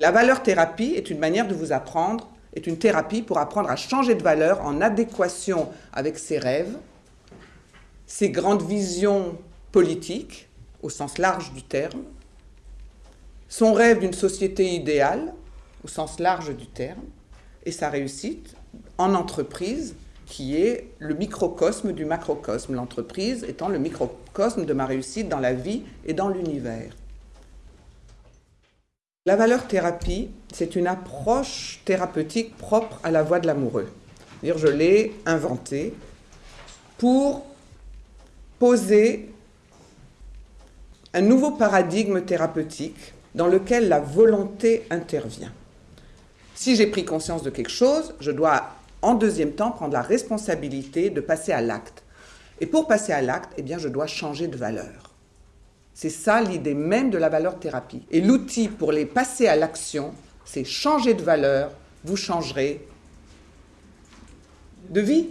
La valeur thérapie est une manière de vous apprendre, est une thérapie pour apprendre à changer de valeur en adéquation avec ses rêves, ses grandes visions politiques, au sens large du terme, son rêve d'une société idéale, au sens large du terme, et sa réussite en entreprise, qui est le microcosme du macrocosme, l'entreprise étant le microcosme de ma réussite dans la vie et dans l'univers. La valeur thérapie, c'est une approche thérapeutique propre à la voie de l'amoureux. Je l'ai inventée pour poser un nouveau paradigme thérapeutique dans lequel la volonté intervient. Si j'ai pris conscience de quelque chose, je dois en deuxième temps prendre la responsabilité de passer à l'acte. Et pour passer à l'acte, eh je dois changer de valeur. C'est ça l'idée même de la valeur thérapie. Et l'outil pour les passer à l'action, c'est changer de valeur, vous changerez de vie.